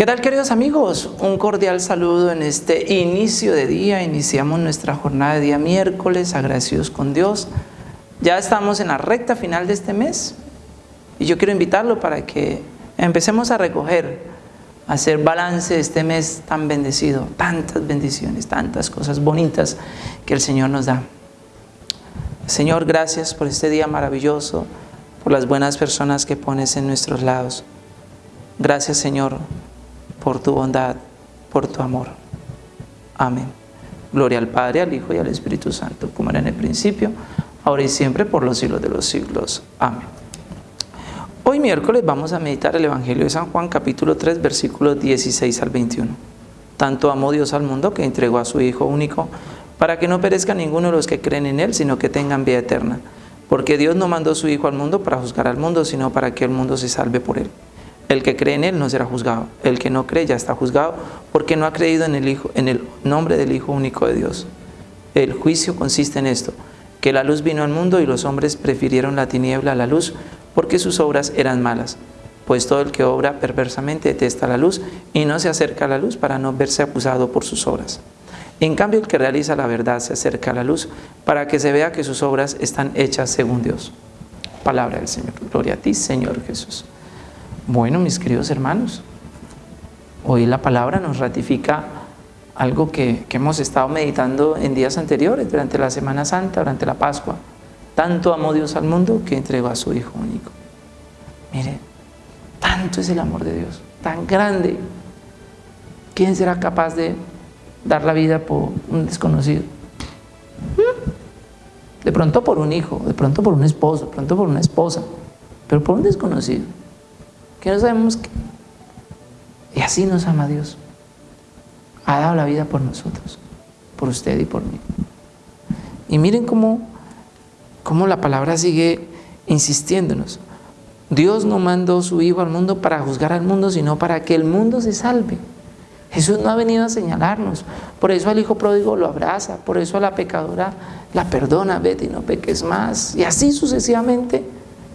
¿Qué tal queridos amigos? Un cordial saludo en este inicio de día. Iniciamos nuestra jornada de día miércoles, agradecidos con Dios. Ya estamos en la recta final de este mes y yo quiero invitarlo para que empecemos a recoger, a hacer balance de este mes tan bendecido, tantas bendiciones, tantas cosas bonitas que el Señor nos da. Señor, gracias por este día maravilloso, por las buenas personas que pones en nuestros lados. Gracias, Señor, por tu bondad, por tu amor. Amén. Gloria al Padre, al Hijo y al Espíritu Santo, como era en el principio, ahora y siempre, por los siglos de los siglos. Amén. Hoy miércoles vamos a meditar el Evangelio de San Juan, capítulo 3, versículos 16 al 21. Tanto amó Dios al mundo que entregó a su Hijo único, para que no perezca ninguno de los que creen en Él, sino que tengan vida eterna. Porque Dios no mandó su Hijo al mundo para juzgar al mundo, sino para que el mundo se salve por Él. El que cree en Él no será juzgado. El que no cree ya está juzgado porque no ha creído en el, Hijo, en el nombre del Hijo único de Dios. El juicio consiste en esto, que la luz vino al mundo y los hombres prefirieron la tiniebla a la luz porque sus obras eran malas. Pues todo el que obra perversamente detesta la luz y no se acerca a la luz para no verse acusado por sus obras. En cambio, el que realiza la verdad se acerca a la luz para que se vea que sus obras están hechas según Dios. Palabra del Señor. Gloria a ti, Señor Jesús. Bueno, mis queridos hermanos, hoy la palabra nos ratifica algo que, hemos estado meditando en días anteriores, durante la Semana Santa, durante la Pascua. Tanto amó Dios al mundo que entregó a su Hijo único. Mire, tanto es el amor de Dios, tan grande. ¿Quién será capaz de dar la vida por un desconocido? ¿Mm? De pronto por un hijo, de pronto por un esposo, de pronto por una esposa, pero por un desconocido que no sabemos qué. Y así nos ama Dios. Ha dado la vida por nosotros, por usted y por mí. Y miren cómo, cómo la palabra sigue insistiéndonos. Dios no mandó su Hijo al mundo para juzgar al mundo, sino para que el mundo se salve. Jesús no ha venido a señalarnos. Por eso al hijo pródigo lo abraza, por eso a la pecadora la perdona, vete y no peques más. Y así sucesivamente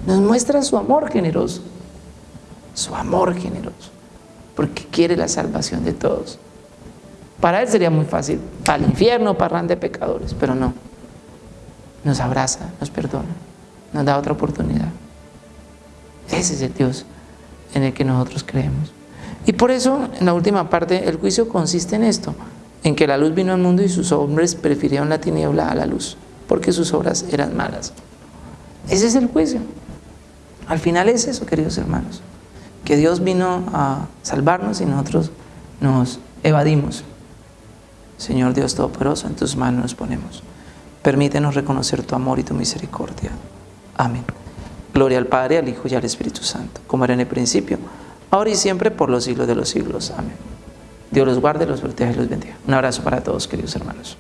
nos muestra su amor generoso su amor generoso, porque quiere la salvación de todos. Para Él sería muy fácil, para el infierno, parran de pecadores, pero no. Nos abraza, nos perdona, nos da otra oportunidad. Ese es el Dios en el que nosotros creemos. Y por eso, en la última parte, el juicio consiste en esto, en que la luz vino al mundo y sus hombres prefirieron la tiniebla a la luz, porque sus obras eran malas. Ese es el juicio. Al final es eso, queridos hermanos que Dios vino a salvarnos y nosotros nos evadimos. Señor Dios Todopoderoso, en tus manos nos ponemos. Permítenos reconocer tu amor y tu misericordia. Amén. Gloria al Padre, al Hijo y al Espíritu Santo, como era en el principio, ahora y siempre, por los siglos de los siglos. Amén. Dios los guarde, los proteja y los bendiga. Un abrazo para todos, queridos hermanos.